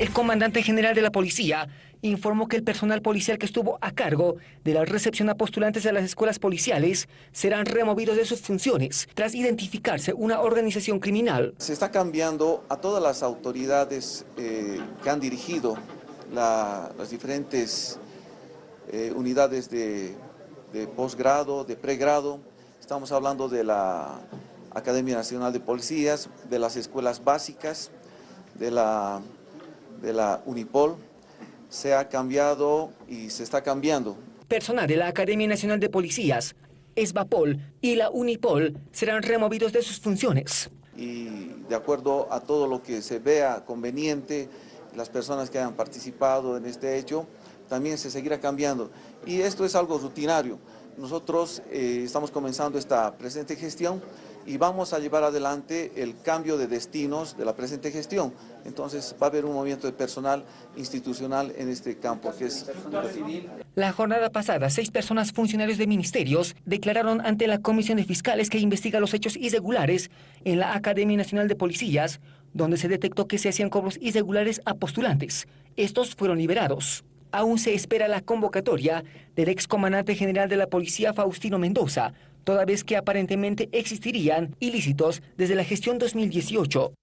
El comandante general de la policía informó que el personal policial que estuvo a cargo de la recepción a postulantes de las escuelas policiales serán removidos de sus funciones tras identificarse una organización criminal. Se está cambiando a todas las autoridades eh, que han dirigido las diferentes eh, unidades de, de posgrado, de pregrado. Estamos hablando de la Academia Nacional de Policías, de las escuelas básicas, de la, de la Unipol. Se ha cambiado y se está cambiando. Personal de la Academia Nacional de Policías, ESBAPOL y la Unipol serán removidos de sus funciones. Y de acuerdo a todo lo que se vea conveniente, las personas que hayan participado en este hecho, también se seguirá cambiando. Y esto es algo rutinario. Nosotros eh, estamos comenzando esta presente gestión y vamos a llevar adelante el cambio de destinos de la presente gestión. Entonces va a haber un movimiento de personal institucional en este campo que es La jornada pasada, seis personas funcionarios de ministerios declararon ante la Comisión de Fiscales que investiga los hechos irregulares en la Academia Nacional de Policías, donde se detectó que se hacían cobros irregulares a postulantes. Estos fueron liberados aún se espera la convocatoria del excomandante general de la policía Faustino Mendoza, toda vez que aparentemente existirían ilícitos desde la gestión 2018.